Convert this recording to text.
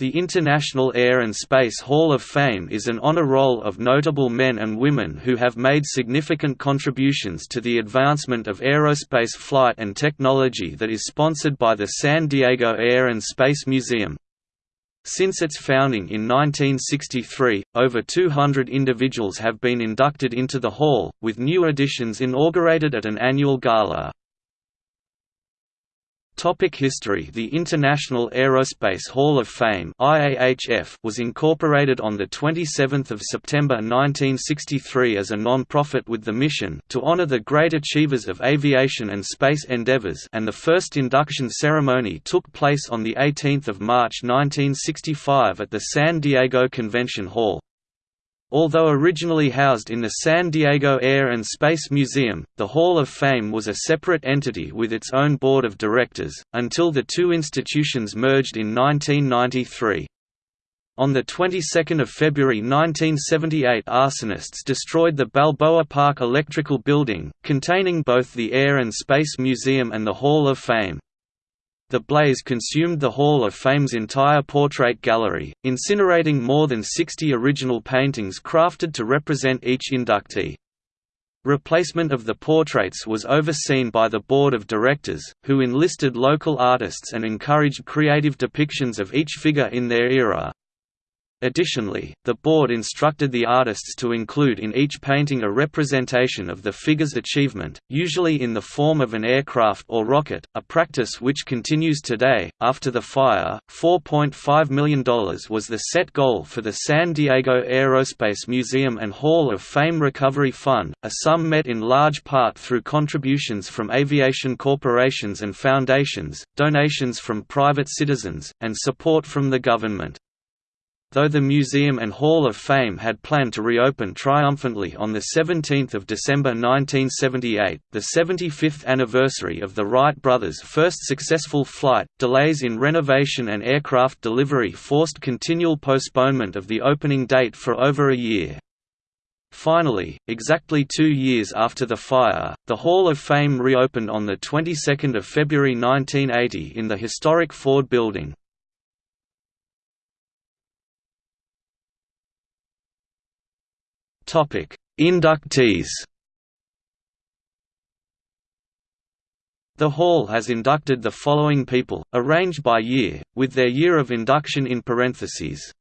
The International Air and Space Hall of Fame is an honor roll of notable men and women who have made significant contributions to the advancement of aerospace flight and technology that is sponsored by the San Diego Air and Space Museum. Since its founding in 1963, over 200 individuals have been inducted into the hall, with new additions inaugurated at an annual gala. Topic history The International Aerospace Hall of Fame IAHF was incorporated on 27 September 1963 as a non-profit with the mission to honor the great achievers of aviation and space endeavors and the first induction ceremony took place on 18 March 1965 at the San Diego Convention Hall. Although originally housed in the San Diego Air and Space Museum, the Hall of Fame was a separate entity with its own board of directors, until the two institutions merged in 1993. On the 22nd of February 1978 arsonists destroyed the Balboa Park Electrical Building, containing both the Air and Space Museum and the Hall of Fame. The blaze consumed the Hall of Fame's entire portrait gallery, incinerating more than 60 original paintings crafted to represent each inductee. Replacement of the portraits was overseen by the board of directors, who enlisted local artists and encouraged creative depictions of each figure in their era. Additionally, the board instructed the artists to include in each painting a representation of the figure's achievement, usually in the form of an aircraft or rocket, a practice which continues today. After the fire, $4.5 million was the set goal for the San Diego Aerospace Museum and Hall of Fame Recovery Fund, a sum met in large part through contributions from aviation corporations and foundations, donations from private citizens, and support from the government. Though the museum and Hall of Fame had planned to reopen triumphantly on 17 December 1978, the 75th anniversary of the Wright brothers' first successful flight, delays in renovation and aircraft delivery forced continual postponement of the opening date for over a year. Finally, exactly two years after the fire, the Hall of Fame reopened on the 22nd of February 1980 in the historic Ford Building. Inductees. The Hall has inducted the following people, arranged by year, with their year of induction in parentheses.